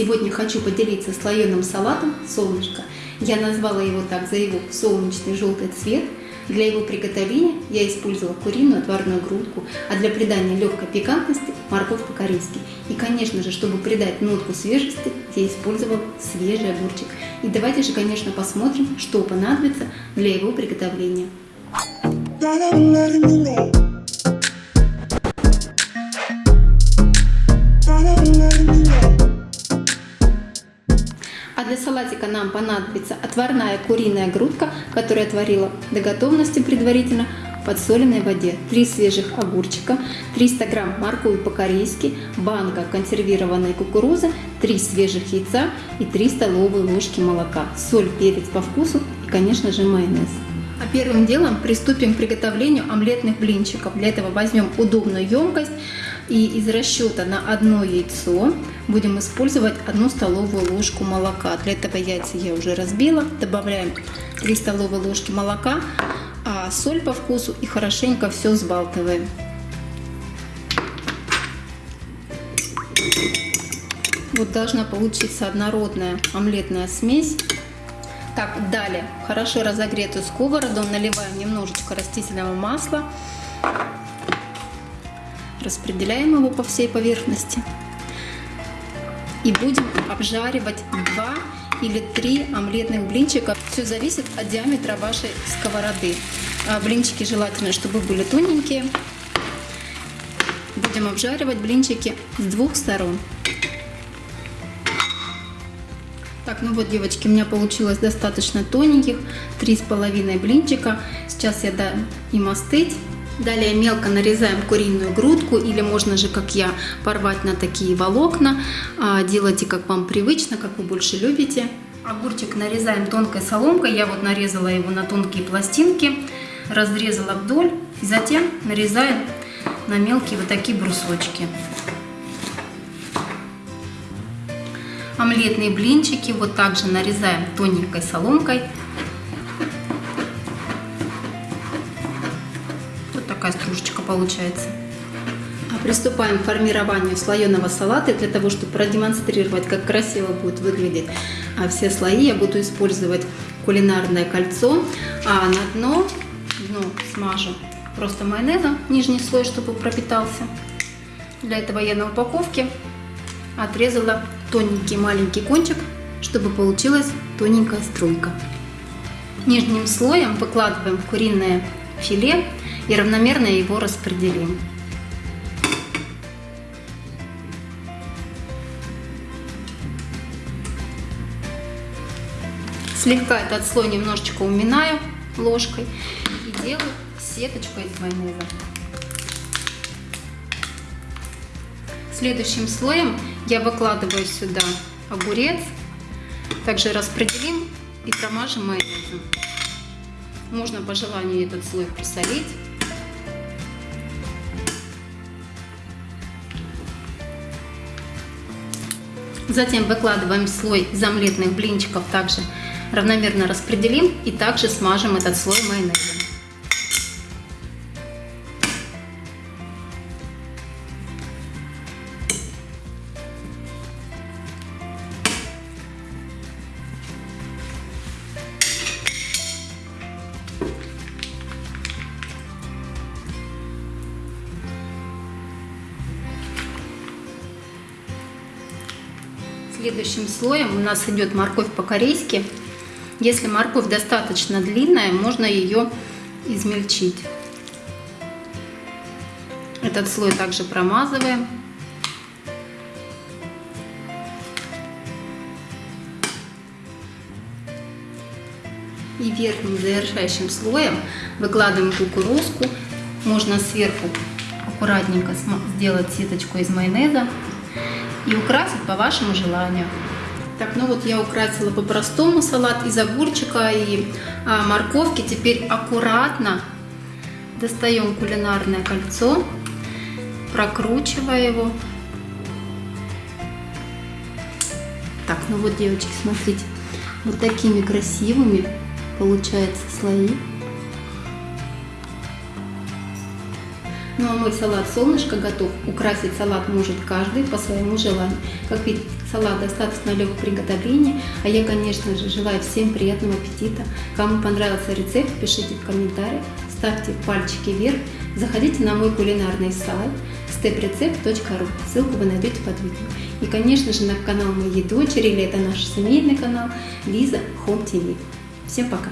Сегодня хочу поделиться слоеным салатом «Солнышко». Я назвала его так за его солнечный желтый цвет. Для его приготовления я использовала куриную отварную грудку, а для придания легкой пикантности – морковь по-корейски. И, конечно же, чтобы придать нотку свежести, я использовала свежий огурчик. И давайте же, конечно, посмотрим, что понадобится для его приготовления. Для салатика нам понадобится отварная куриная грудка, которую я отварила до готовности предварительно в подсоленной воде, 3 свежих огурчика, 300 грамм моркови по-корейски, банка консервированной кукурузы, 3 свежих яйца и 3 столовые ложки молока, соль, перец по вкусу и, конечно же, майонез. А первым делом приступим к приготовлению омлетных блинчиков. Для этого возьмем удобную емкость и из расчета на одно яйцо будем использовать одну столовую ложку молока. Для этого яйца я уже разбила. Добавляем 3 столовые ложки молока, а соль по вкусу и хорошенько все взбалтываем. Вот должна получиться однородная омлетная смесь. Так, далее хорошо разогретую сковороду наливаем немножечко растительного масла. Распределяем его по всей поверхности. И будем обжаривать 2 или 3 омлетных блинчика. Все зависит от диаметра вашей сковороды. А блинчики желательно, чтобы были тоненькие. Будем обжаривать блинчики с двух сторон. Так, ну вот, девочки, у меня получилось достаточно тоненьких, три с половиной блинчика. Сейчас я дам им остыть. Далее мелко нарезаем куриную грудку, или можно же, как я, порвать на такие волокна. А, делайте, как вам привычно, как вы больше любите. Огурчик нарезаем тонкой соломкой. Я вот нарезала его на тонкие пластинки, разрезала вдоль. И затем нарезаем на мелкие вот такие брусочки. Омлетные блинчики вот также нарезаем тоненькой соломкой. Такая стружечка получается. А приступаем к формированию слоеного салата. Для того, чтобы продемонстрировать, как красиво будет выглядеть а все слои, я буду использовать кулинарное кольцо. А на дно, дно смажу просто майонезом, нижний слой, чтобы пропитался. Для этого я на упаковке отрезала тоненький маленький кончик, чтобы получилась тоненькая струйка. Нижним слоем выкладываем куриное филе и равномерно его распределим. Слегка этот слой немножечко уминаю ложкой и делаю сеточку из майонеза. Следующим слоем я выкладываю сюда огурец. Также распределим и промажем майонезом. Можно по желанию этот слой присолить. Затем выкладываем слой из омлетных блинчиков, также равномерно распределим и также смажем этот слой майонезом. Следующим слоем у нас идет морковь по-корейски. Если морковь достаточно длинная, можно ее измельчить. Этот слой также промазываем. И верхним завершающим слоем выкладываем кукурузку. Можно сверху аккуратненько сделать сеточку из майонеза и украсить по вашему желанию. Так, ну вот я украсила по-простому салат из огурчика и а, морковки. Теперь аккуратно достаем кулинарное кольцо, прокручивая его. Так, ну вот, девочки, смотрите, вот такими красивыми получаются слои. Ну а мой салат солнышко готов. Украсить салат может каждый по своему желанию. Как видите, Салат достаточно легкого приготовления, а я, конечно же, желаю всем приятного аппетита. Кому понравился рецепт, пишите в комментариях, ставьте пальчики вверх, заходите на мой кулинарный сайт steprecept.ru, ссылку вы найдете под видео. И, конечно же, на канал моей дочери, или это наш семейный канал, Лиза Home TV. Всем пока!